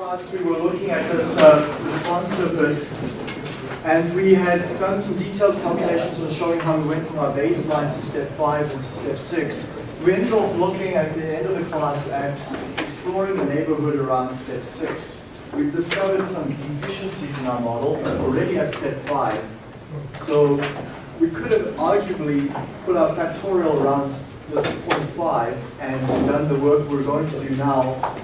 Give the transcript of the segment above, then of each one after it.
class, we were looking at this uh, response surface, and we had done some detailed calculations on showing how we went from our baseline to step 5 and to step 6. We ended up looking at the end of the class at exploring the neighborhood around step 6. We've discovered some deficiencies in our model already at step 5. So we could have arguably put our factorial around this 0.5 and done the work we're going to do now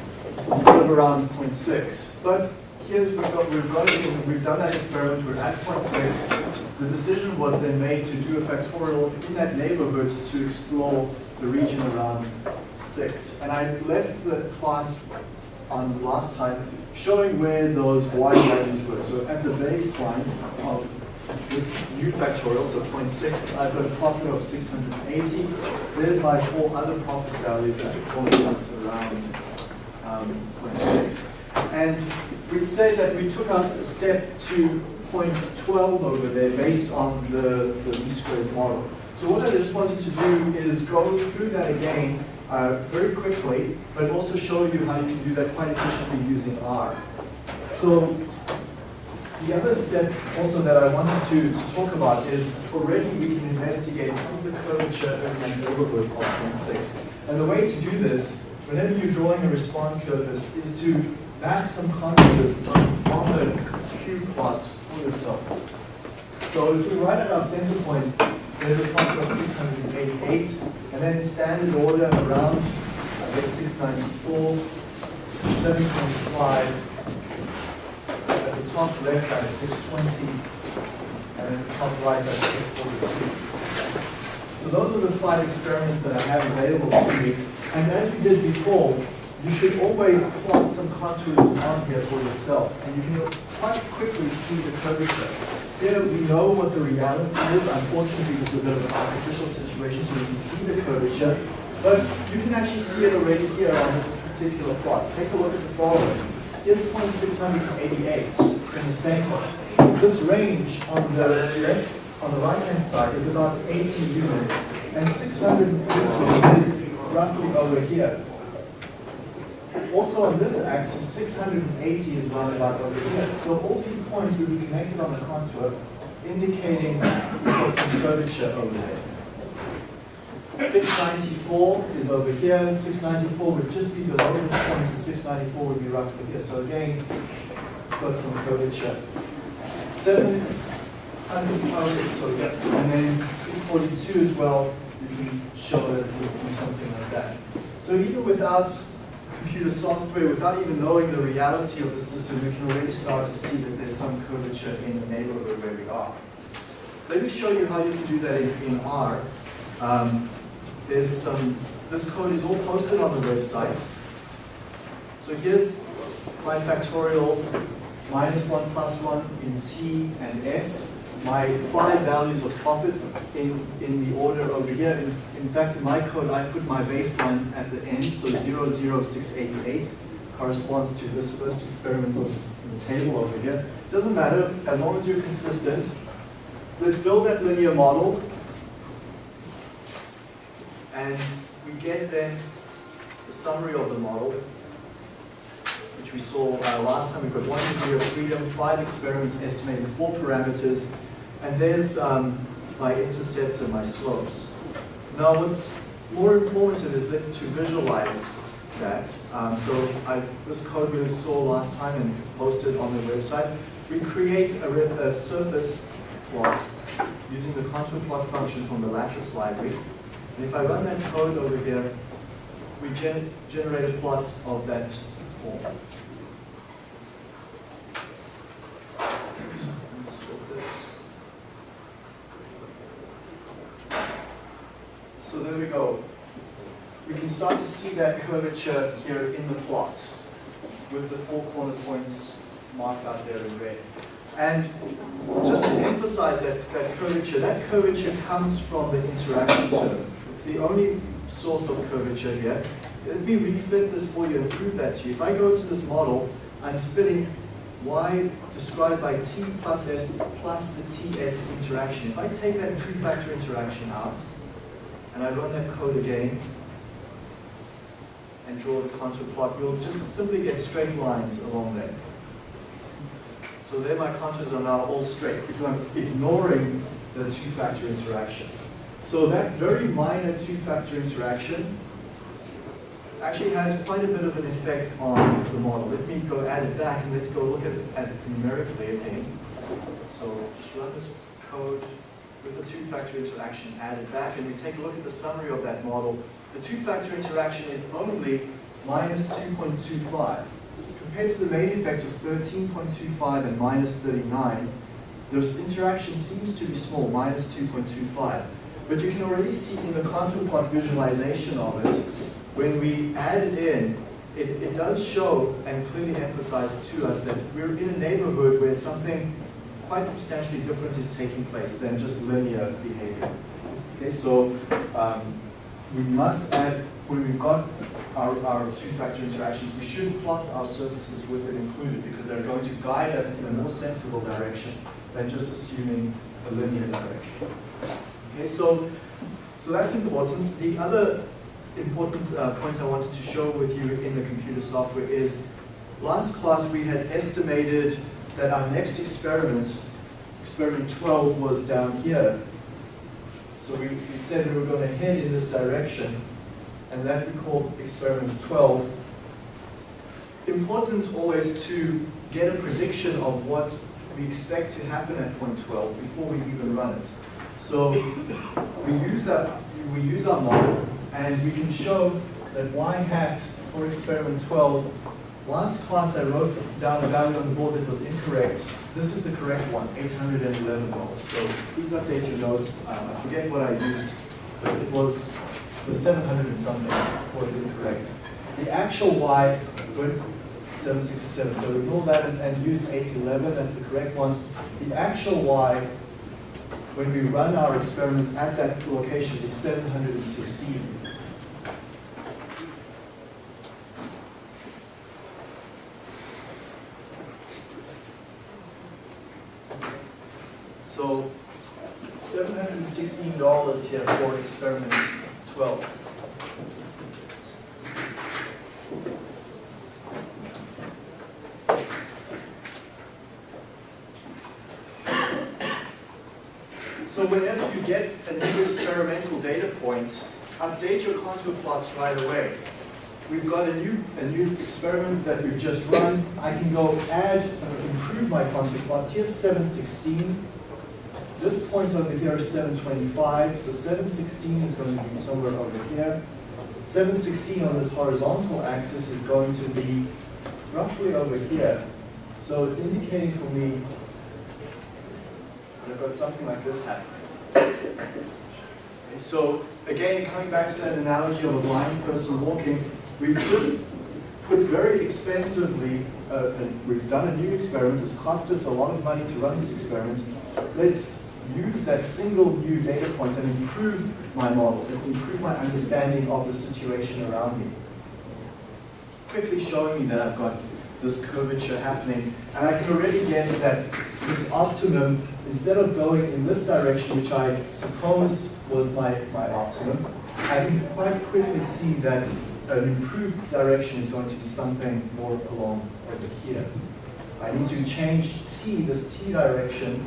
instead of around 0.6. But here we've got, we've got we've done that experiment, we're at 0.6. The decision was then made to do a factorial in that neighborhood to explore the region around 6. And I left the class on last time showing where those y values were. So at the baseline of this new factorial, so 0.6, I've got a profit of 680. There's my four other profit values at points around 0.6. And we'd say that we took out a step to 0.12 over there based on the, the least squares model. So what I just wanted to do is go through that again uh, very quickly, but also show you how you can do that quite efficiently using R. So the other step also that I wanted to, to talk about is already we can investigate some of the curvature in that neighborhood of 0.6. And the way to do this whenever you're drawing a response surface is to map some contours on, the Q plot for yourself. So if we write at our center point, there's a top of 688, and then standard order around, I guess 694, 7.5, at the top left at 620, and then the top right at 642. So those are the five experiments that I have available to you. And as we did before, you should always plot some contours on here for yourself. And you can quite quickly see the curvature. Here we know what the reality is. Unfortunately, this is a bit of an artificial situation, so you can see the curvature. But you can actually see it already here on this particular plot. Take a look at the following. Here's 0.688 in the center. This range on the left, on the right-hand side is about 80 units, and 680 is roughly over here. Also on this axis, 680 is about over here. So all these points will be connected on the contour, indicating some curvature over there. 694 is over here. 694 would just be below this point, and 694 would be roughly here. So again, got some curvature. 700, so yeah, and then 642 as well, you can show that it would be something like that. So even without computer software, without even knowing the reality of the system, we can already start to see that there's some curvature in the neighborhood where we are. Let me show you how you can do that in, in R. Um, there's some, this code is all posted on the website. So here's my factorial minus 1 plus 1 in T and S. My five values of profit in, in the order over here. In, in fact, in my code, I put my baseline at the end, so 00688 corresponds to this first experimental table over here. Doesn't matter, as long as you're consistent. Let's build that linear model. And we get then the summary of the model which we saw uh, last time. We've got one degree of freedom, five experiments estimating four parameters, and there's um, my intercepts and my slopes. Now what's more informative is let's to visualize that. Um, so I've, this code we saw last time and it's posted on the website. We create a, a surface plot using the contour plot function from the lattice library. And if I run that code over here, we gen generate a plot of that form. So there we go. We can start to see that curvature here in the plot with the four corner points marked out there in red. And just to emphasize that, that curvature, that curvature comes from the interaction term. It's the only source of curvature here. Let me refit this for you and prove that to you. If I go to this model, I'm fitting y described by t plus s plus the ts interaction. If I take that two-factor interaction out, and I run that code again, and draw the contour plot, you'll just simply get straight lines along there. So there my contours are now all straight because I'm ignoring the two-factor interaction. So that very minor two-factor interaction actually has quite a bit of an effect on the model. Let me go add it back and let's go look at at it numerically again. So just run this code with the two-factor interaction added back and we take a look at the summary of that model. The two-factor interaction is only minus 2.25. Compared to the main effects of 13.25 and minus 39, this interaction seems to be small, minus 2.25. But you can already see in the contour plot visualization of it, when we add it in, it, it does show and clearly emphasize to us that we're in a neighborhood where something quite substantially different is taking place than just linear behavior. Okay, so um, we must add, when we've got our, our two-factor interactions, we should plot our surfaces with it included because they're going to guide us in a more sensible direction than just assuming a linear direction. Okay, so, so that's important. The other important uh, point I wanted to show with you in the computer software is last class we had estimated that our next experiment, experiment 12, was down here. So we, we said we were going to head in this direction, and that we called experiment 12. Important always to get a prediction of what we expect to happen at point 12 before we even run it. So we use that, we use our model, and we can show that y hat for experiment 12, last class I wrote down a value on the board that was incorrect. This is the correct one, $811. So please update your notes. Um, I forget what I used, but it was the 700 and something was incorrect. The actual y, good, 767. So ignore that and, and use 811, that's the correct one. The actual y, when we run our experiment at that location, is 716. So $716 here for experiment 12. So whenever you get a new experimental data point, update your contour plots right away. We've got a new, a new experiment that we've just run. I can go add, improve my contour plots. Here's 716. This point over here is 725, so 716 is going to be somewhere over here. 716 on this horizontal axis is going to be roughly over here. So it's indicating for me that I've got something like this happening. So again, coming back to that analogy of a blind person walking, we've just put very expensively, uh, we've done a new experiment, it's cost us a lot of money to run these experiments. Let's use that single new data point and improve my model, improve my understanding of the situation around me. Quickly showing me that I've got this curvature happening, and I can already guess that this optimum, instead of going in this direction, which I supposed was my, my optimum, I can quite quickly see that an improved direction is going to be something more along over here. I need to change t, this t direction,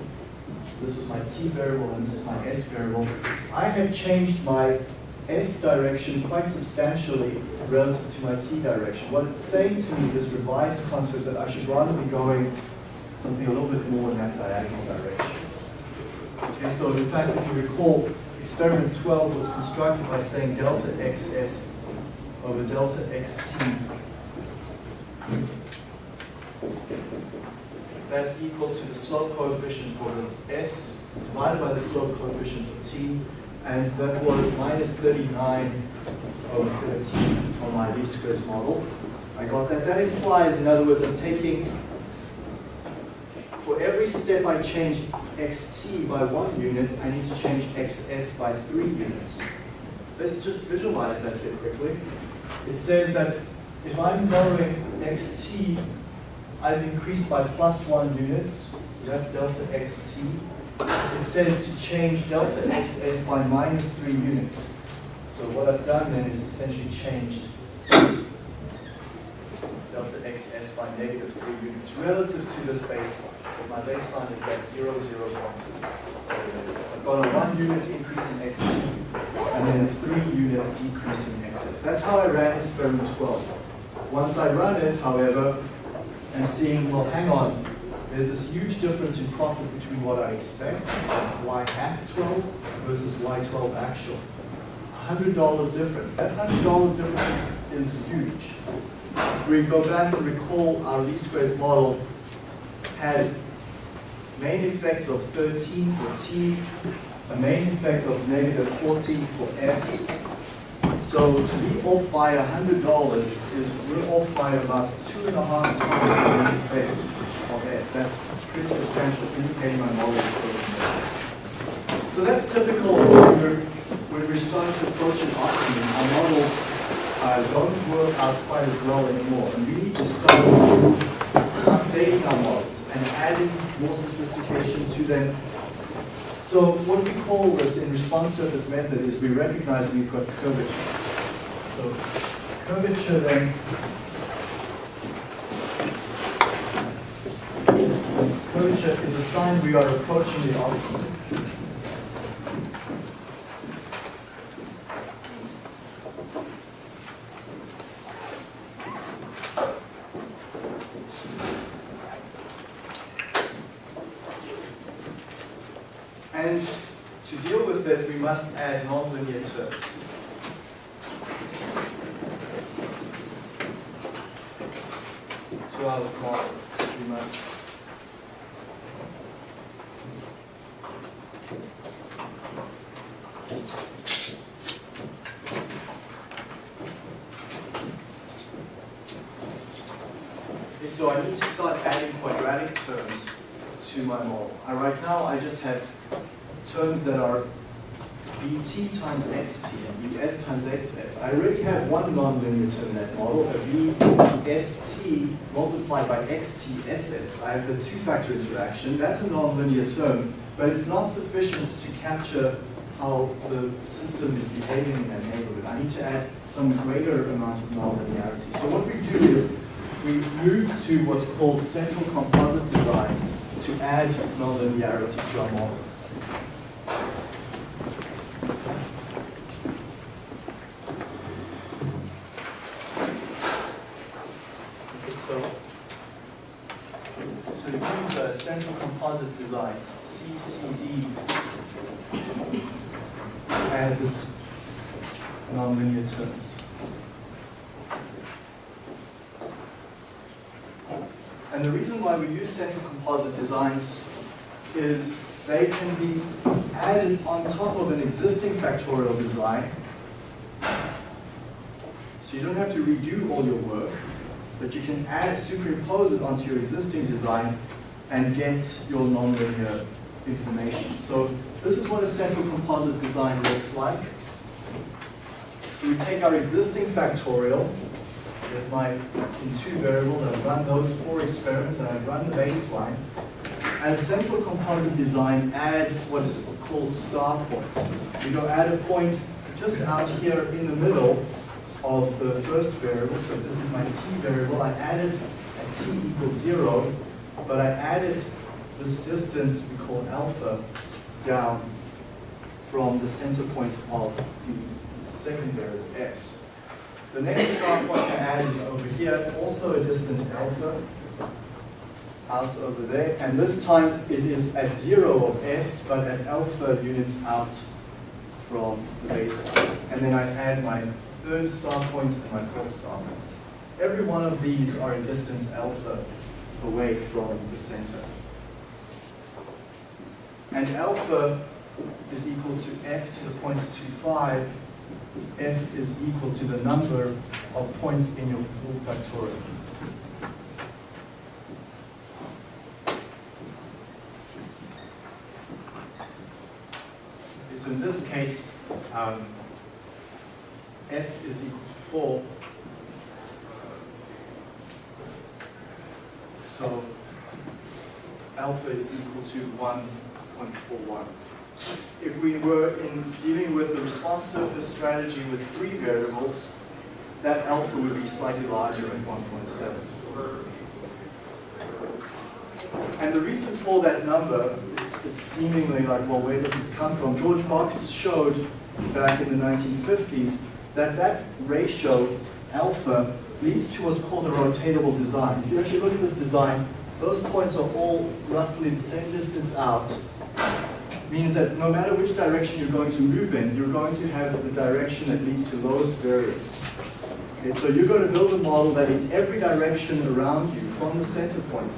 this was my t variable and this is my s variable. I had changed my s direction quite substantially relative to my t direction. What it's saying to me, this revised contour, is that I should rather be going something a little bit more in that diagonal direction. Okay, so in fact, if you recall, experiment 12 was constructed by saying delta xs over delta xt that's equal to the slope coefficient for s divided by the slope coefficient for t, and that was minus 39 over 13 for my least squares model. I got that. That implies, in other words, I'm taking, for every step I change xt by one unit, I need to change xs by three units. Let's just visualize that here quickly. It says that if I'm going xt I've increased by plus one units, so that's delta xt. It says to change delta xs by minus three units. So what I've done then is essentially changed delta xs by negative 3 units relative to this baseline. So my baseline is that 0, 0, 1. I've got a 1 unit increase in xt and then a 3 unit decrease in xs. That's how I ran experiment 12. Once I run it, however, I'm seeing, well, hang on, there's this huge difference in profit between what I expect, y hat 12 versus y12 actual. $100 difference. That $100 difference is huge. If we go back and recall our least squares model had main effects of 13 for t, a main effect of negative 14 for s. So to be off by $100 is we're off by about two and a half times the effect of s. That's pretty substantial, indicating my model is working. So that's typical when we're, when we're starting to approach an optimum. Our models uh, don't work out quite as well anymore. And we need to start updating our models and adding more sophistication to them. So what we call this in response surface method is we recognize we've got curvature. So curvature then curvature is a sign we are approaching the optimum. And to deal with it, we must add nonlinear terms. To our model, we must Okay, so I need to start adding quadratic terms to my model. Uh, right now, I just have terms that are bt times xt and bs times xs. I already have one nonlinear term in that model, a vst multiplied xtss. I have the two-factor interaction. That's a nonlinear term, but it's not sufficient to capture how the system is behaving in that neighborhood. I need to add some greater amount of nonlinearity. So what we do is we move to what's called central composite designs to add nonlinearity to our model. Okay, so, so to use uh, central composite designs, CCD, add this nonlinear terms. And the reason why we use central composite designs is they can be added on top of an existing factorial design. So you don't have to redo all your work, but you can add, superimpose it onto your existing design and get your nonlinear information. So this is what a central composite design looks like. So we take our existing factorial, Here's my, in two variables, I've run those four experiments and I've run the baseline. And central composite design adds what is called star points. You go add a point just out here in the middle of the first variable. So this is my t variable. I added at t equals zero, but I added this distance we call alpha down from the center point of the second variable s. The next star point to add is over here, also a distance alpha, out over there. And this time it is at zero of s, but at alpha units out from the baseline. And then I add my third star point and my fourth star point. Every one of these are a distance alpha away from the center. And alpha is equal to f to the point 25 f is equal to the number of points in your full factorial. So in this case, um, f is equal to 4. So alpha is equal to 1.41 if we were in dealing with the response surface strategy with three variables, that alpha would be slightly larger at 1.7. And the reason for that number, it's, it's seemingly like, well, where does this come from? George Box showed back in the 1950s that that ratio, alpha, leads to what's called a rotatable design. If you actually look at this design, those points are all roughly the same distance out, means that no matter which direction you're going to move in, you're going to have the direction that leads to lowest variance. Okay, so you're going to build a model that in every direction around you, from the center point,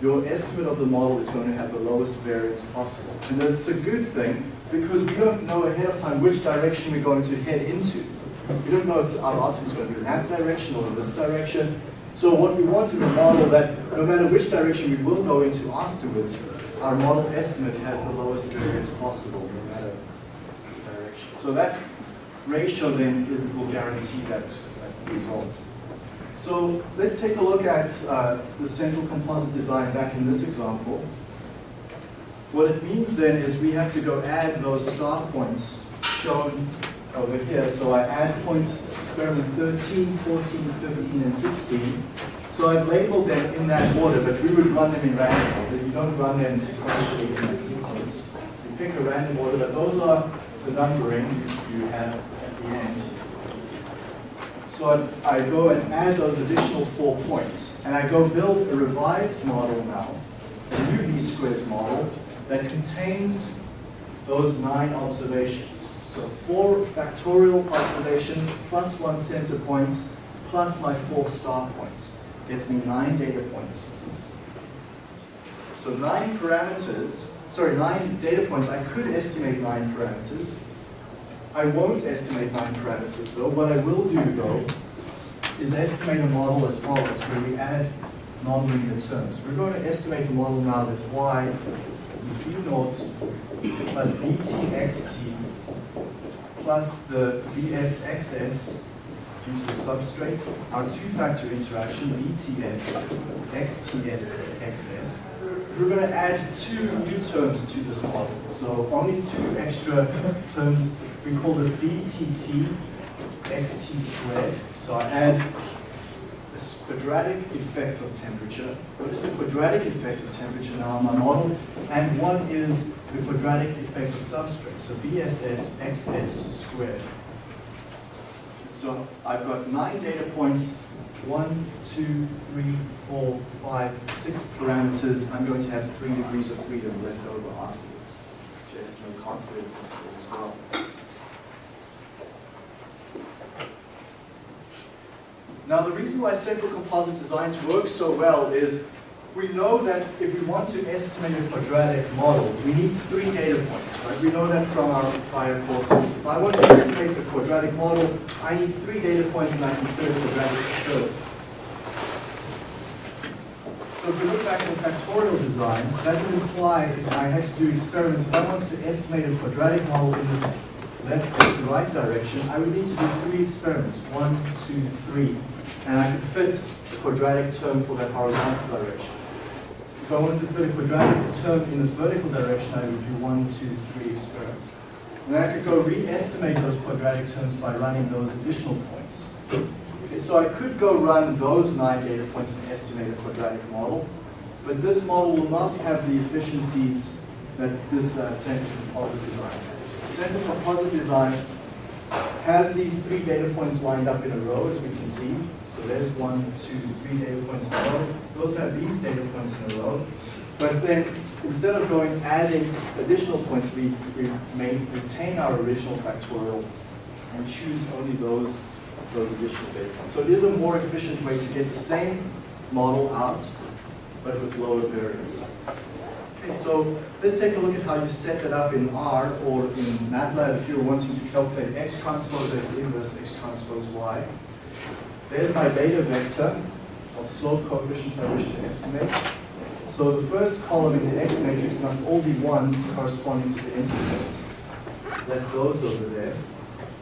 your estimate of the model is going to have the lowest variance possible. And that's a good thing because we don't know ahead of time which direction we're going to head into. We don't know if our outcome is going to be in that direction or in this direction. So what we want is a model that no matter which direction we will go into afterwards, our model estimate has the lowest variance possible no matter direction. So that ratio then will guarantee that, that result. So let's take a look at uh, the central composite design back in this example. What it means then is we have to go add those star points shown over here. So I add points experiment 13, 14, 15, and 16. So I've labeled them in that order, but we would run them in random order. You don't run them sequentially in that sequence. You pick a random order, but those are the numbering you have at the end. So I, I go and add those additional four points, and I go build a revised model now, a new least squares model, that contains those nine observations. So four factorial observations plus one center point plus my four star points gets me nine data points. So nine parameters, sorry, nine data points. I could estimate nine parameters. I won't estimate nine parameters though. What I will do though is estimate a model as follows, where we add nonlinear terms. We're going to estimate a model now that's y is b naught plus bt xt plus the vsxs due to the substrate, our two-factor interaction, bts, xts, xs. We're going to add two new terms to this model. So only two extra terms we call this BTT xt squared. So I add this quadratic effect of temperature. What is the quadratic effect of temperature now in my model? And one is the quadratic effect of substrate. So BSS XS squared. So I've got nine data points, one, two, three, four, five, six parameters. I'm going to have three degrees of freedom left over afterwards to estimate confidence as well. Now the reason why central composite designs work so well is we know that if we want to estimate a quadratic model, we need three data points, right? We know that from our prior courses. If I want to estimate a quadratic model, I need three data points and I can fit a quadratic curve. So if we look back at factorial design, that would imply if I had to do experiments, if I wanted to estimate a quadratic model in this left and right direction, I would need to do three experiments, one, two, three. And I could fit the quadratic term for that horizontal direction. If I wanted to fit a quadratic term in this vertical direction, I would do one, two, three experiments. And I could go re-estimate those quadratic terms by running those additional points. Okay, so I could go run those nine data points and estimate a quadratic model, but this model will not have the efficiencies that this uh, central composite design has. The Central composite design has these three data points lined up in a row, as we can see. So there's one, two, three data points in a row. Also have these data points in a row. But then, instead of going adding additional points, we, we may retain our original factorial and choose only those, those additional data points. So it is a more efficient way to get the same model out, but with lower variance. Okay, so let's take a look at how you set that up in R or in MATLAB if you're wanting to calculate x transpose x inverse x transpose y. There's my beta vector of slope coefficients I wish to estimate. So the first column in the X matrix must all be ones corresponding to the intercept. That's those over there.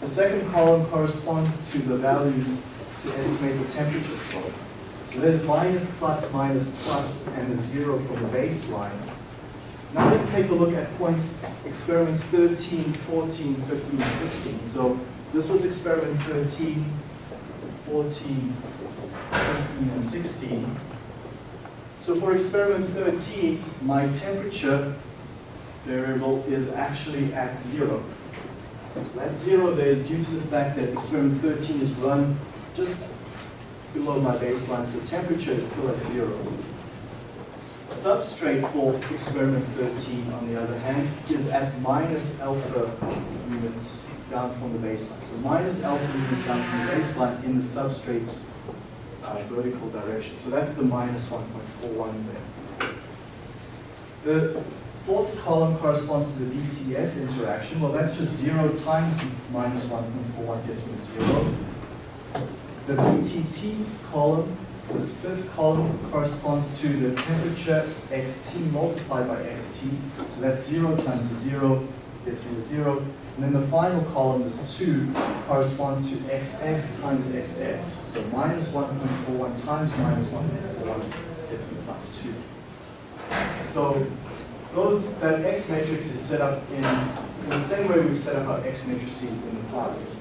The second column corresponds to the values to estimate the temperature slope. So there's minus, plus, minus, plus, and a zero from the baseline. Now let's take a look at points, experiments 13, 14, 15, 16. So this was experiment 13, 14, 15, and 16. So for experiment 13, my temperature variable is actually at zero. So that zero there is due to the fact that experiment 13 is run just below my baseline, so temperature is still at zero. Substrate for experiment 13, on the other hand, is at minus alpha units down from the baseline. So minus alpha units down from the baseline in the substrate's uh, vertical direction. So that's the minus 1.41 there. The fourth column corresponds to the BTS interaction. Well, that's just 0 times minus 1.41 gets me 0. The BTT column, this fifth column, corresponds to the temperature xt multiplied by xt. So that's 0 times 0 gets me 0. And then the final column, this 2, corresponds to xs times xs. So minus 1.41 times minus 1.41 gets me plus 2. So those, that X matrix is set up in, in the same way we've set up our X matrices in the past.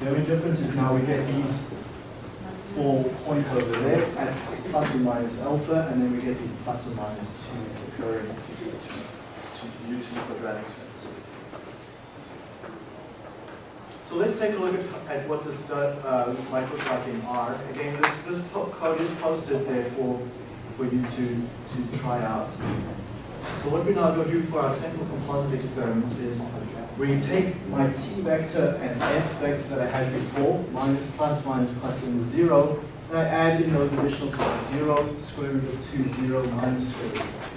The only difference is now we get these four points over there at plus or minus alpha, and then we get these plus or minus 2s occurring to, to, to usually quadratic terms. So let's take a look at, at what this uh, in R. Again, this, this code is posted there for, for you to, to try out. So what we're now going to do for our central composite experiments is we take my t vector and s vector that I had before, minus, plus, minus, plus, and zero, and I add in those additional terms, zero, square root of two, zero, minus square root of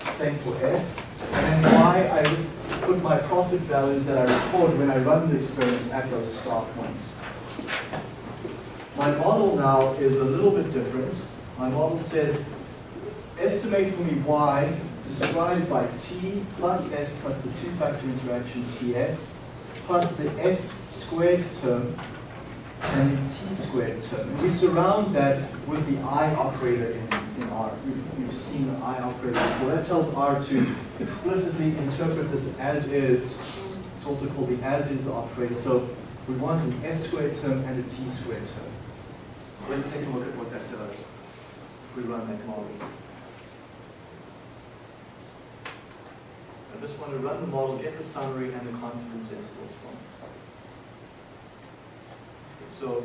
two. Same for s. And y, I just put my profit values that I record when I run the experiments at those star points. My model now is a little bit different. My model says estimate for me y described by t plus s plus the two-factor interaction ts plus the s squared term and the t squared term. And we surround that with the i operator in, in R. We've, we've seen the i operator before. That tells R to explicitly interpret this as is. It's also called the as is operator. So we want an s squared term and a t squared term. So let's take a look at what that does if we run that model. I just want to run the model, get the summary and the confidence intervals from it. So,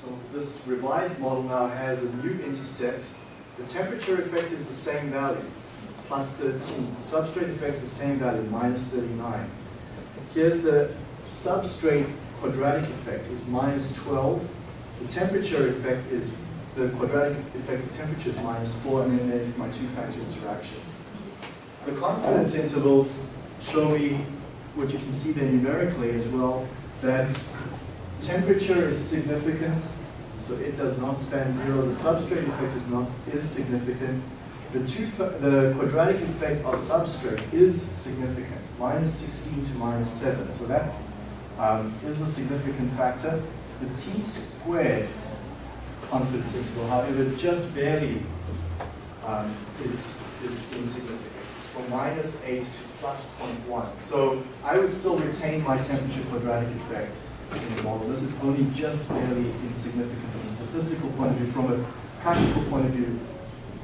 so this revised model now has a new intercept. The temperature effect is the same value, plus 13. The substrate effect is the same value, minus 39. Here's the substrate quadratic effect is minus 12. The temperature effect is, the quadratic effect of temperature is minus 4, and then there's my two-factor interaction. The confidence intervals show me what you can see there numerically as well, that temperature is significant, so it does not span zero. The substrate effect is not is significant. The two the quadratic effect of substrate is significant, minus 16 to minus 7. So that um, is a significant factor. The t squared confidence interval, however, just barely um, is, is insignificant from minus 8 to plus 0.1. So I would still retain my temperature quadratic effect in the model. This is only just barely insignificant from a statistical point of view. From a practical point of view,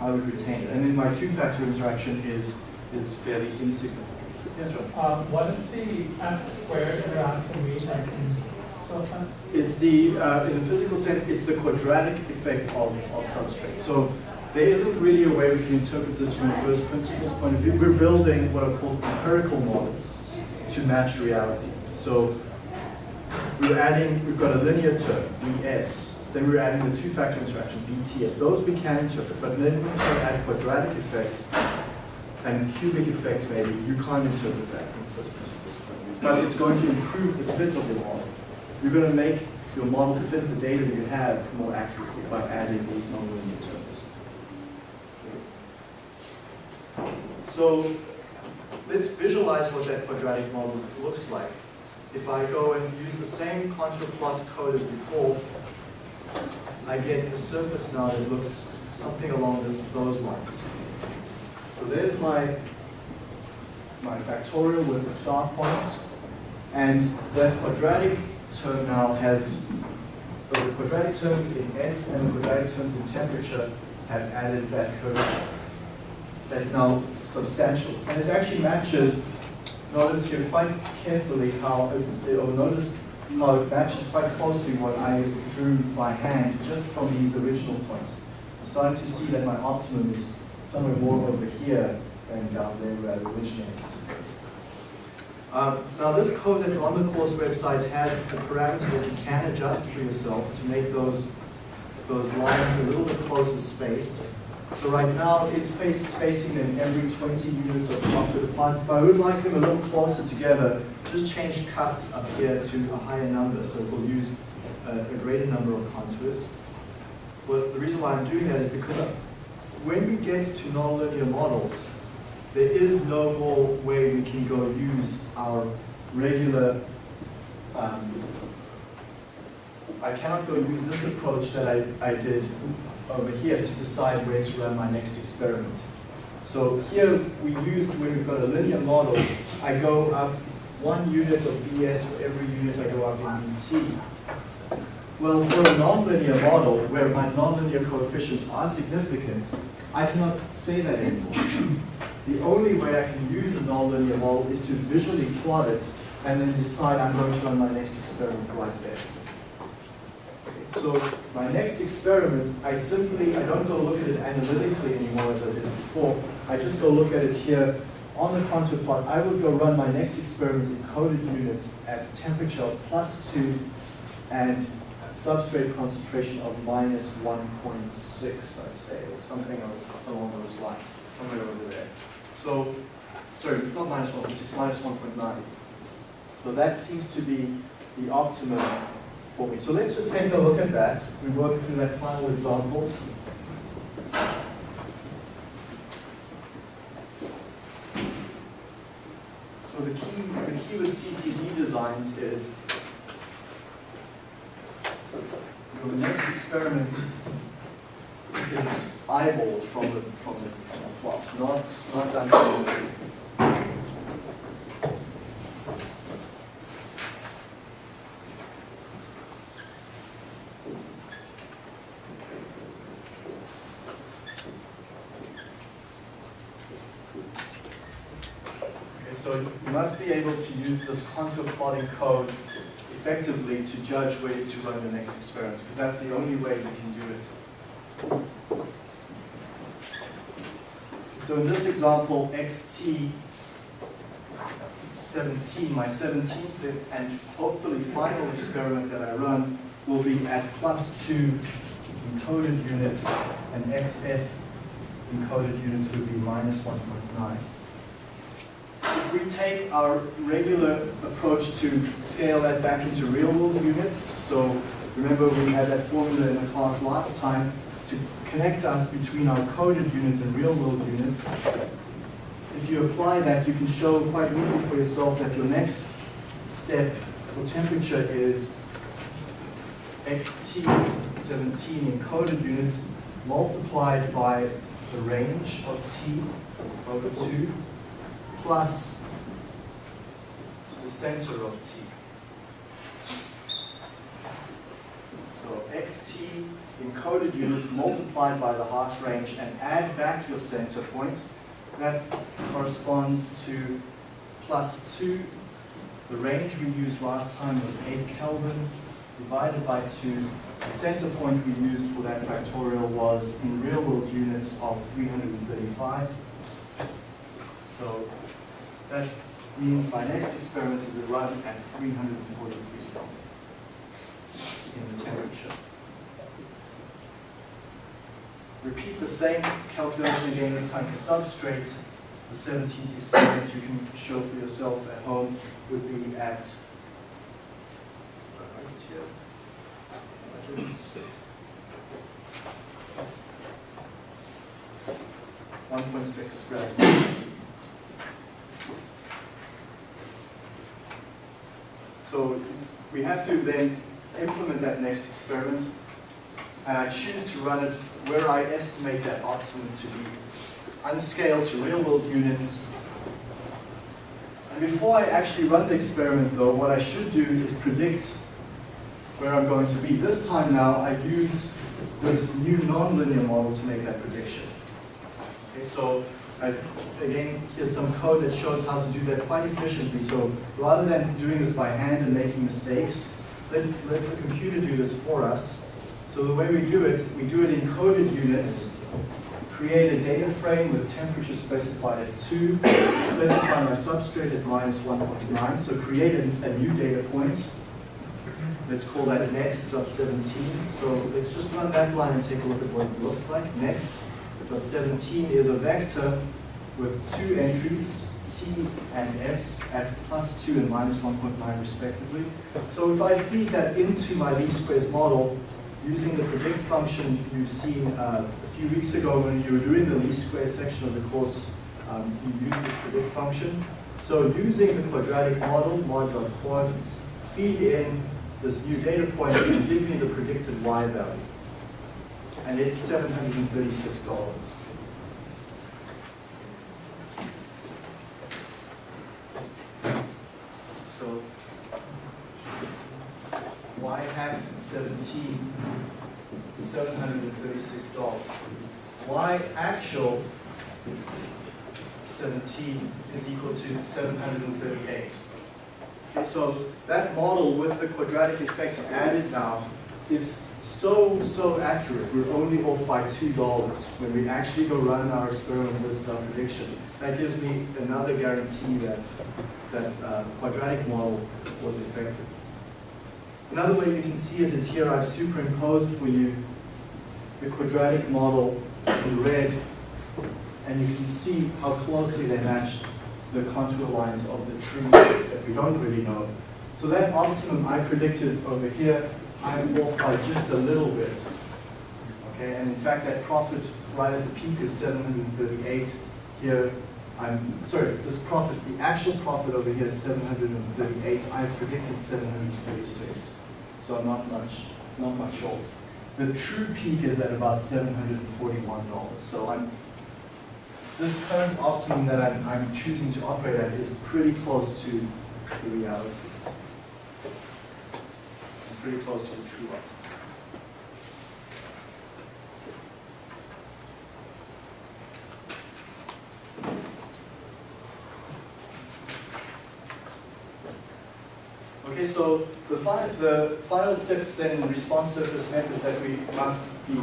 I would retain it. And then my two-factor interaction is, is fairly insignificant. Yeah, John. Um, what is the s squared you're? Like in it's the, uh, in a physical sense, it's the quadratic effect of, of substrate. So there isn't really a way we can interpret this from a first principles point of view. We're building what are called empirical models to match reality. So we're adding, we've got a linear term, bs, then we're adding the two-factor interaction, bts. Those we can interpret, but then when you add quadratic effects and cubic effects maybe, you can't interpret that from first principles. But it's going to improve the fit of the model. You're going to make your model fit the data you have more accurately by adding these nonlinear terms. So let's visualize what that quadratic model looks like. If I go and use the same contour plot code as before, I get a surface now that looks something along this, those lines. So there's my, my factorial with the star points. And that quadratic term now has, the quadratic terms in S and the quadratic terms in temperature have added that curvature. That's now substantial. And it actually matches, notice here quite carefully how, it- or notice how it matches quite closely what I drew by hand just from these original points. I'm starting to see that my optimum is somewhere more over here than down there where I originally anticipated. Uh, Now, this code that's on the course website has a parameter that you can adjust for yourself to make those, those lines a little bit closer spaced. So right now, it's spacing them every 20 units of contour apart. If I would like them a little closer together, just change cuts up here to a higher number, so we'll use a a greater number of contours. Well, the reason why I'm doing that is because when we get to nonlinear models, there is no more way we can go use our regular, um, I cannot go use this approach that I, I did over here to decide where to run my next experiment. So here we used, when we've got a linear model, I go up one unit of BS for every unit I go up in BT. Well, for a nonlinear model, where my nonlinear coefficients are significant, I cannot say that anymore. The only way I can use a nonlinear model is to visually plot it and then decide I'm going to run my next experiment right there. So my next experiment, I simply, I don't go look at it analytically anymore as I did before. I just go look at it here on the contour plot. I would go run my next experiment in coded units at temperature plus two and substrate concentration of minus 1.6, I'd say, or something along those lines, somewhere over there. So, sorry, not minus 1.6, minus 1.9. So that seems to be the optimum for me. So let's just take a look at that. We work through that final example. So the key, the key with CCD designs is the next experiment is eyeballed from the, from the, from the plot, not, not done manually. Okay, so you must be able to use this contour plotting code effectively to judge where to run the next experiment, because that's the only way you can do it. So in this example, xt 17, my 17th and hopefully final experiment that I run will be at plus 2 encoded units, and xs encoded units would be minus 1.9 if we take our regular approach to scale that back into real world units, so remember we had that formula in the class last time to connect us between our coded units and real world units. If you apply that, you can show quite easily for yourself that your next step for temperature is xt17 in coded units multiplied by the range of t over 2 plus center of t. So xt encoded units multiplied by the half range and add back your center point. That corresponds to plus 2. The range we used last time was 8 Kelvin divided by 2. The center point we used for that factorial was in real world units of 335. So that means my next experiment is a run at 340 degrees in the temperature. Repeat the same calculation again, this time for substrate. The 17th experiment you can show for yourself at home would be at. One point six grams. So we have to then implement that next experiment, and I choose to run it where I estimate that optimum to be, unscaled to real world units. And before I actually run the experiment though, what I should do is predict where I'm going to be. This time now, I use this new nonlinear model to make that prediction. Okay, so I, again, here's some code that shows how to do that quite efficiently. So rather than doing this by hand and making mistakes, let's let the computer do this for us. So the way we do it, we do it in coded units, create a data frame with temperature specified at 2, specify my substrate at minus 1.9, so create a, a new data point. Let's call that next.17. So let's just run that line and take a look at what it looks like. Next.17 is a vector with two entries, t and s, at plus 2 and minus 1.9 respectively. So if I feed that into my least squares model, using the predict function you've seen uh, a few weeks ago when you were doing the least squares section of the course, um, you used this predict function. So using the quadratic model, mod.quad, feed in this new data point and give me the predicted y value. And it's $736. So y hat 17, $736. Y actual 17 is equal to 738. Okay, so that model with the quadratic effects added now is so, so accurate. We're only off by $2 when we actually go run our experiment versus our prediction. That gives me another guarantee that that uh, quadratic model was effective. Another way you can see it is here I've superimposed for you the quadratic model in red and you can see how closely they match the contour lines of the tree that we don't really know. So that optimum I predicted over here, I'm off by just a little bit. Okay, and in fact that profit right at the peak is 738. Here, I'm, sorry, this profit, the actual profit over here is 738. I've predicted 736. So I'm not much, not much off. The true peak is at about $741. So I'm this current optimum that I'm, I'm choosing to operate at is pretty close to the reality. Pretty close to the true optimum. Okay, so the, fi the final steps then in the response surface method that we must be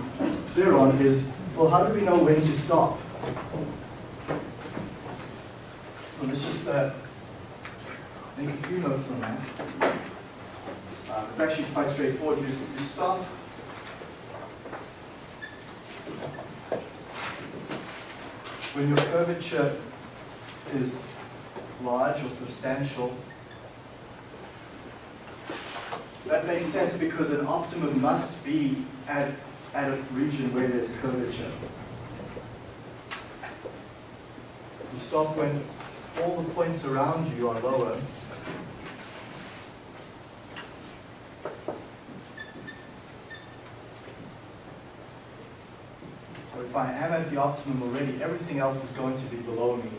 clear on is, well, how do we know when to stop? So let's just uh, make a few notes on that. Uh, it's actually quite straightforward. You, you stop. When your curvature is large or substantial, that makes sense because an optimum must be at, at a region where there's curvature. You stop when all the points around you are lower. If I am at the optimum already, everything else is going to be below me.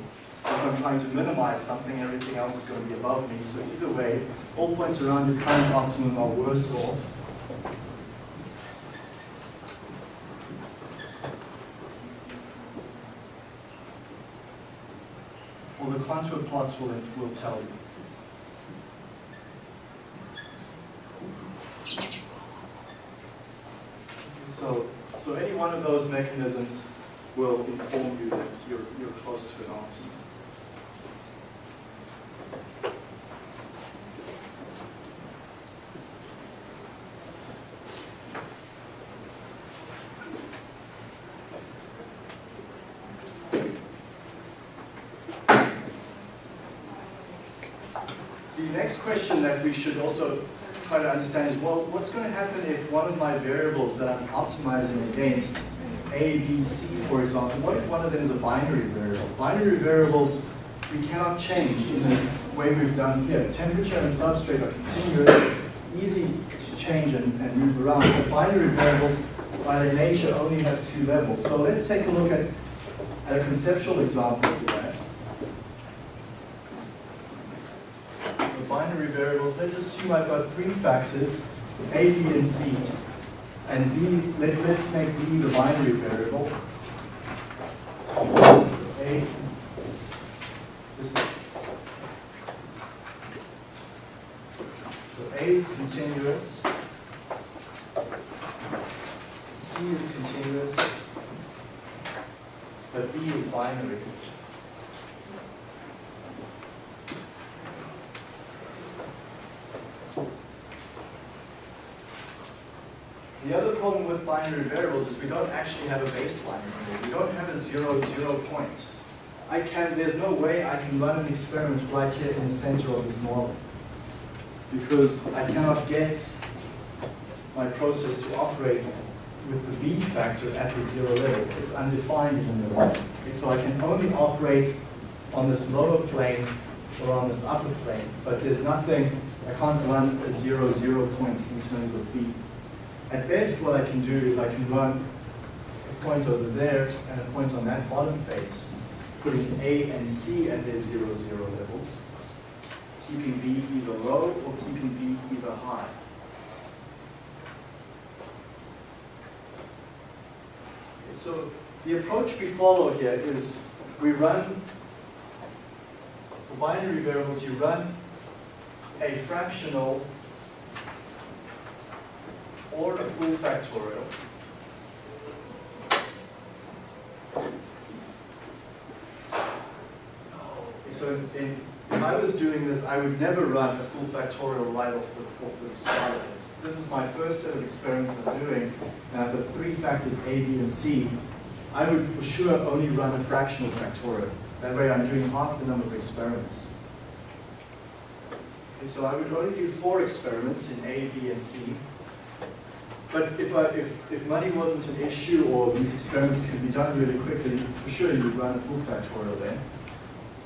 If I'm trying to minimize something, everything else is going to be above me. So either way, all points around your current optimum are worse off. Well, the contour plots will, will tell you. So, so any one those mechanisms will inform you that you're, you're close to an next question that we should also try to understand is, well, what's going to happen if one of my variables that I'm optimizing against, A, B, C, for example, what if one of them is a binary variable? Binary variables we cannot change in the way we've done here. Temperature and substrate are continuous, easy to change and, and move around, but binary variables by their nature only have two levels. So let's take a look at, at a conceptual example for that. The binary variables, let's assume I've got three factors. A, B, and C. And B, let, let's make B the binary variable. A, this is, so A is continuous. C is continuous. But B is binary. The other problem with binary variables is we don't actually have a baseline. We don't have a zero, zero point. I can, there's no way I can run an experiment right here in the center of this model. Because I cannot get my process to operate with the B factor at the zero level. It's undefined in the. Okay, so I can only operate on this lower plane or on this upper plane, but there's nothing, I can't run a zero, zero point in terms of B. At best, what I can do is I can run a point over there and a point on that bottom face, putting A and C at their zero, zero levels, keeping B either low or keeping B either high. Okay, So the approach we follow here is we run, for binary variables, you run a fractional or a full factorial. So in, if I was doing this, I would never run a full factorial right off the, off the start of this. This is my first set of experiments I'm doing, and I've got three factors A, B, and C. I would for sure only run a fractional factorial. That way I'm doing half the number of experiments. Okay, so I would only do four experiments in A, B, and C. But if, I, if, if money wasn't an issue or these experiments could be done really quickly, for sure you would run a full factorial then.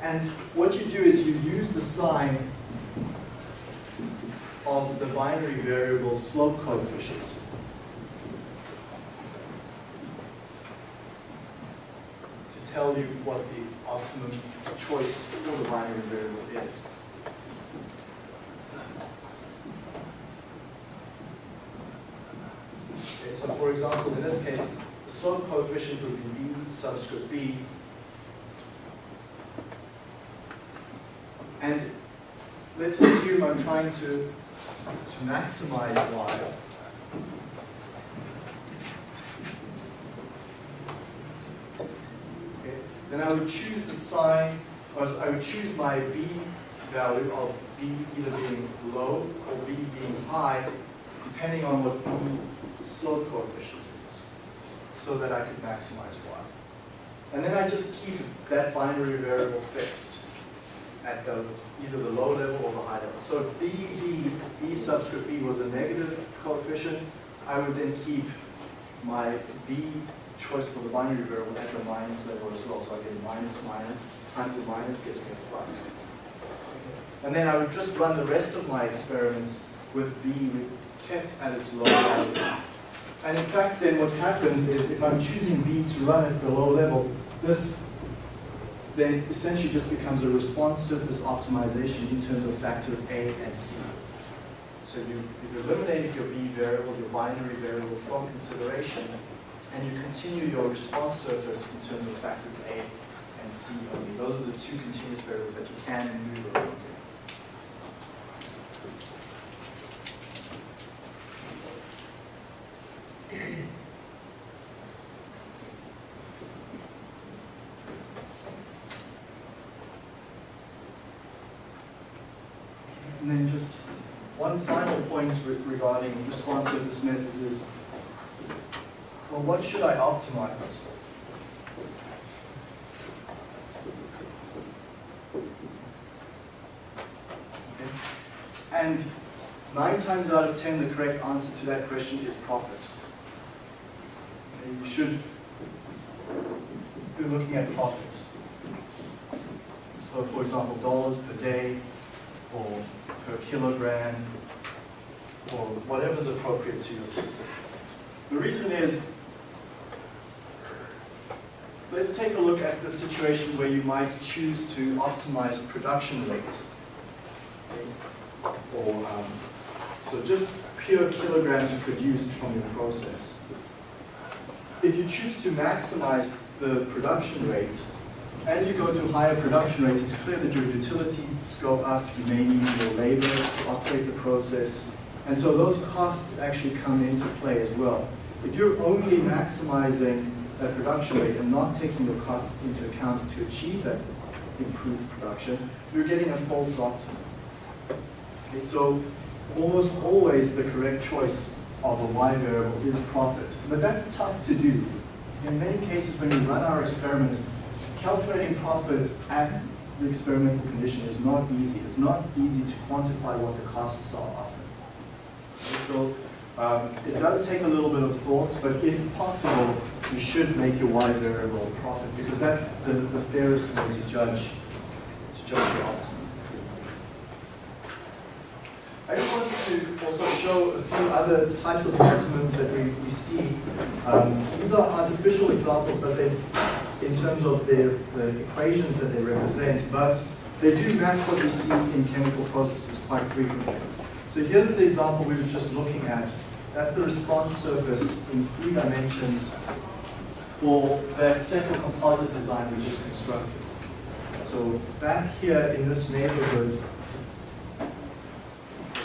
And what you do is you use the sign of the binary variable slope coefficient. To tell you what the optimum choice for the binary variable is. Okay, so for example, in this case, the slope coefficient would be b subscript b. And let's assume I'm trying to, to maximize y. Then I would choose the sign, I would choose my b value of b either being low or b being high, depending on what b slope coefficient is, so that I could maximize y. And then I just keep that binary variable fixed at the, either the low level or the high level. So if b, b, b subscript b was a negative coefficient, I would then keep my b choice for the binary variable at the minus level as well. So I get minus minus times a minus gets me a plus. And then I would just run the rest of my experiments with b kept at its low value. And in fact, then what happens is if I'm choosing B to run at the low level, this then essentially just becomes a response surface optimization in terms of factor A and C. So you, you've eliminated your B variable, your binary variable from consideration, and you continue your response surface in terms of factors A and C only. Those are the two continuous variables that you can move around. And then just one final point re- regarding response surface methods is, well, what should I optimize? Okay. And nine times out of ten, the correct answer to that question is profit. Okay, You should be looking at profit. So for example, dollars per day, or per kilogram, or whatever's appropriate to your system. The reason is, let's take a look at the situation where you might choose to optimize production rate. Or, um, so just pure kilograms produced from your process. If you choose to maximize the production rate, as you go to higher production rates, it's clear that your utilities go up, you may need more labor to operate the process, and so those costs actually come into play as well. If you're only maximizing that production rate and not taking your costs into account to achieve that improved production, you're getting a false optimum. Okay, so almost always the correct choice of a Y variable is profit. But that's tough to do. In many cases, when we run our experiments, calculating profit at the experimental condition is not easy. It's not easy to quantify what the costs are often. Okay, so um, it does take a little bit of thought, but if possible, you should make your Y variable profit because that's the, the fairest way to judge to judge your optimum. I just wanted to also show a few other types of optimums that we, we see. Um, these are artificial examples, but they, in terms of their, the equations that they represent, but they do match what we see in chemical processes quite frequently. So here's the example we were just looking at. That's the response surface in three dimensions for that central composite design we just constructed. So back here in this neighborhood,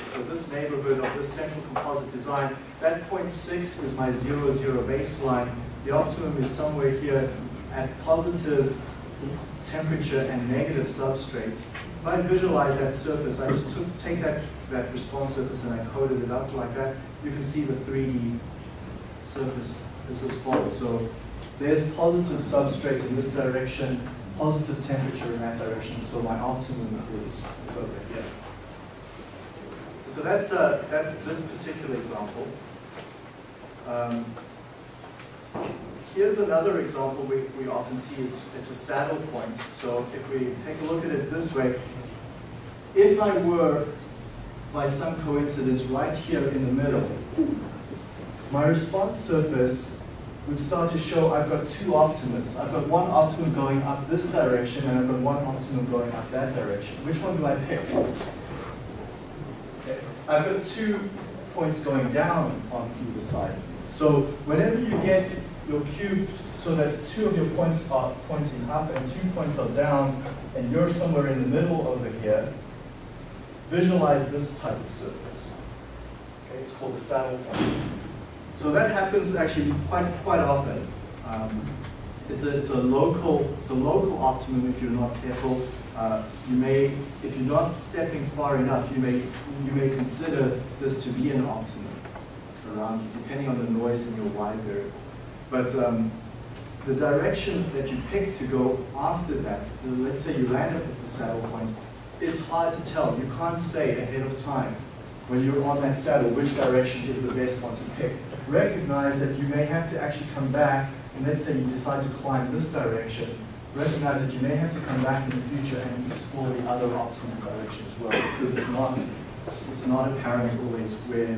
so this neighborhood of this central composite design, that 0.6 is my zero, zero baseline. The optimum is somewhere here at positive temperature and negative substrate. If I visualize that surface, I just took, take that, that response surface and I coded it up like that. You can see the 3D surface this is follows. So there's positive substrate in this direction, positive temperature in that direction. So my optimum is, over here. So that's, uh, that's this particular example. Um, here's another example we, we often see. It's, it's a saddle point. So if we take a look at it this way, if I were, by some coincidence, right here in the middle, my response surface would start to show I've got two optimums. I've got one optimum going up this direction, and I've got one optimum going up that direction. Which one do I pick? I've got two points going down on either side. So whenever you get your cube so that two of your points are pointing up and two points are down, and you're somewhere in the middle over here, visualize this type of surface. Okay, it's called the saddle point. So that happens actually quite quite often. Um, it's a it's a local it's a local optimum if you're not careful. Uh, you may, if you're not stepping far enough, you may you may consider this to be an optimum around you, depending on the noise in your Y variable. But um, the direction that you pick to go after that, so let's say you land up at the saddle point, it's hard to tell. You can't say ahead of time when you're on that saddle which direction is the best one to pick. Recognize that you may have to actually come back, and let's say you decide to climb this direction, recognize that you may have to come back in the future and explore the other optimal direction as well, because it's not, it's not apparent always where,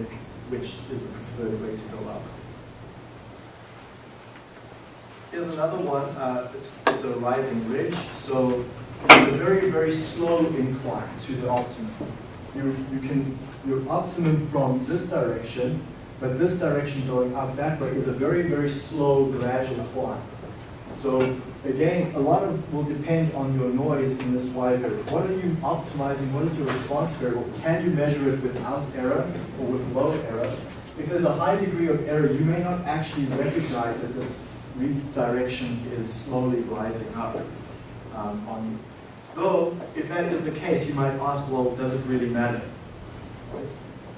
which is the preferred way to go up. Here's another one, uh, it's, it's a rising ridge, so it's a very, very slow incline to the optimum. You, you can, your optimum from this direction, but this direction going up that way is a very, very slow, gradual climb. So again, a lot of will depend on your noise in this Y variable. What are you optimizing? What is your response variable? Can you measure it without error or with low error? If there's a high degree of error, you may not actually recognize that this redirection is slowly rising up um, on you. Though, if that is the case, you might ask, well, does it really matter?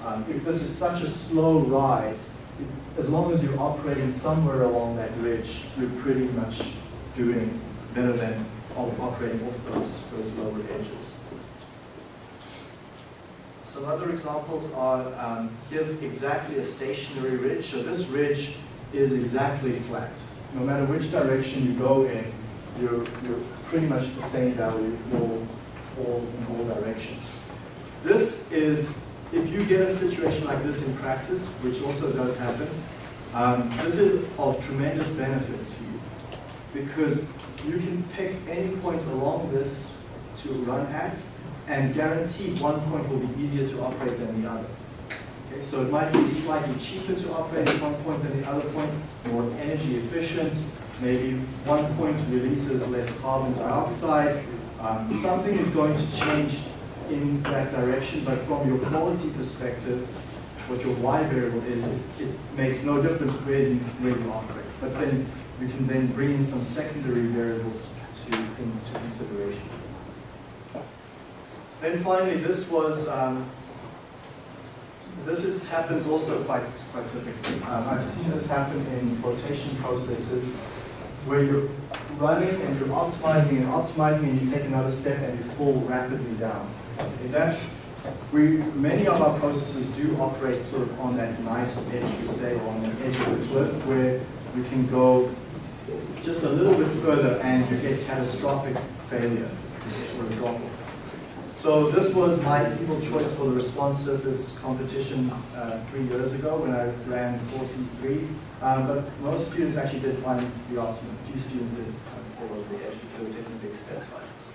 Um, if this is such a slow rise, as long as you're operating somewhere along that ridge, you're pretty much doing better than operating off those, those lower edges. Some other examples are, um, here's exactly a stationary ridge. So this ridge is exactly flat. No matter which direction you go in, you're, you're pretty much the same value all, all in all directions. This is you get a situation like this in practice, which also does happen, um, this is of tremendous benefit to you because you can pick any point along this to run at and guaranteed one point will be easier to operate than the other. Okay, so it might be slightly cheaper to operate at one point than the other point, more energy efficient, maybe one point releases less carbon dioxide. Um, something is going to change in that direction, but from your quality perspective, what your Y variable is, it, it makes no difference where you, where you operate. But then you can then bring in some secondary variables to, into consideration. Then finally, this was, um, this is, happens also quite, quite typically. Um, I've seen this happen in flotation processes where you're running and you're optimizing and optimizing and you take another step and you fall rapidly down. In that, we, many of our processes do operate sort of on that knife's edge, we say, or on the edge of the cliff where we can go just a little bit further and you get catastrophic failure or a drop off. So this was my evil choice for the response surface competition uh, three years ago when I ran 4C3. Um, but most students actually did find the optimum. Few students did fall over the edge because they were taking big steps like this.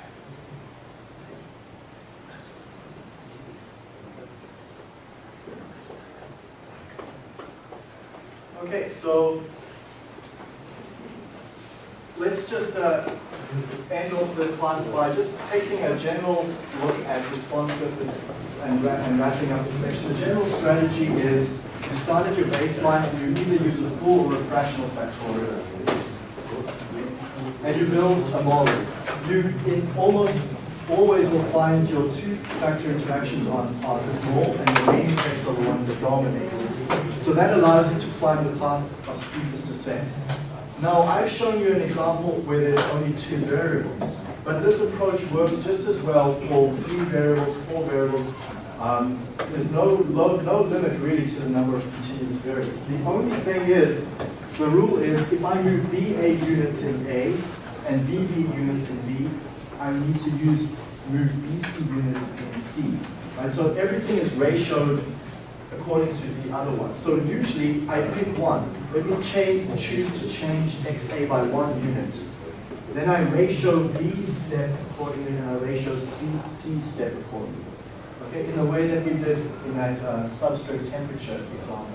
Okay, so let's just uh, end off the class by just taking a general look at response surface and, and wrapping up the section. The general strategy is you start at your baseline and you either use a full or a fractional factorial. And you build a model. You almost always will find your two factor interactions on are small and the main effects are the ones that dominate. So that allows you to climb the path of steepest descent. Now, I've shown you an example where there's only two variables, but this approach works just as well for three variables, four variables. Um, there's no, no, no limit really to the number of continuous variables. The only thing is, the rule is if I use BA units in A and BB units in B, I need to use move BC units in C. Right? So everything is ratioed according to the other one. So usually I pick one. Let me change, choose to change XA by one unit. Then I ratio B step accordingly and I ratio C, C step accordingly. Okay, in the way that we did in that uh, substrate temperature example.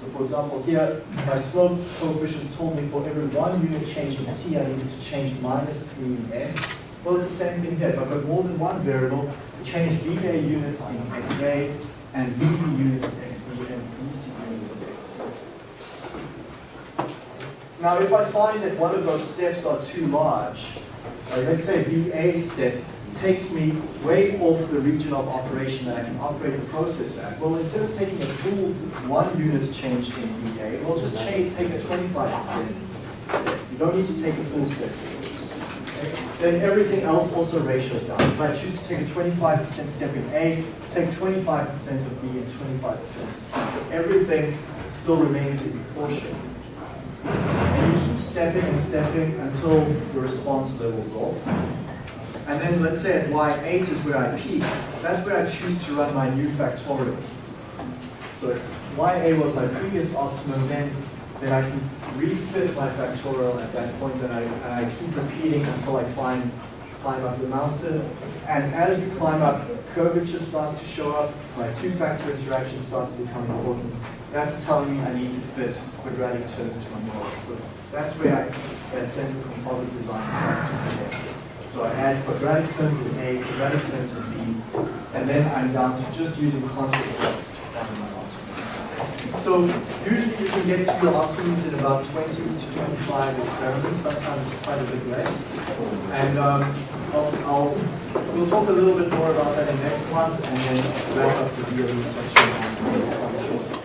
So for example, here my slope coefficients told me for every one unit change in T, I needed to change minus 3 in S. Well, it's the same thing here. If I've got more than one variable, change BA units in XA, and BB units of XB and BC units of X. Now, if I find that one of those steps are too large, let's say BA step takes me way off the region of operation that I can operate the process at, well, instead of taking a full one unit change in BA, we'll just change, take a 25% step. You don't need to take a full step. Then everything else also ratios down. If I choose to take a 25% step in A, take 25% of B and 25% of C. So everything still remains in proportion. And you keep stepping and stepping until the response levels off. And then let's say at Y8 is where I peak. That's where I choose to run my new factorial. So if YA was my previous optimum, then then I can refit my factorial at that point and I, and I keep repeating until I climb, climb up the mountain. And as you climb up, curvature starts to show up, my two-factor interactions start to become important. That's telling me I need to fit quadratic terms to my model. So that's where I, that central composite design starts to connect. So I add quadratic terms in A, quadratic terms in B, and then I'm down to just using find my so usually you can get to your optimums in about 20 to 25 experiments, sometimes quite a bit less. And um, I'll, I'll, we'll talk a little bit more about that in next class and then wrap up the DOE section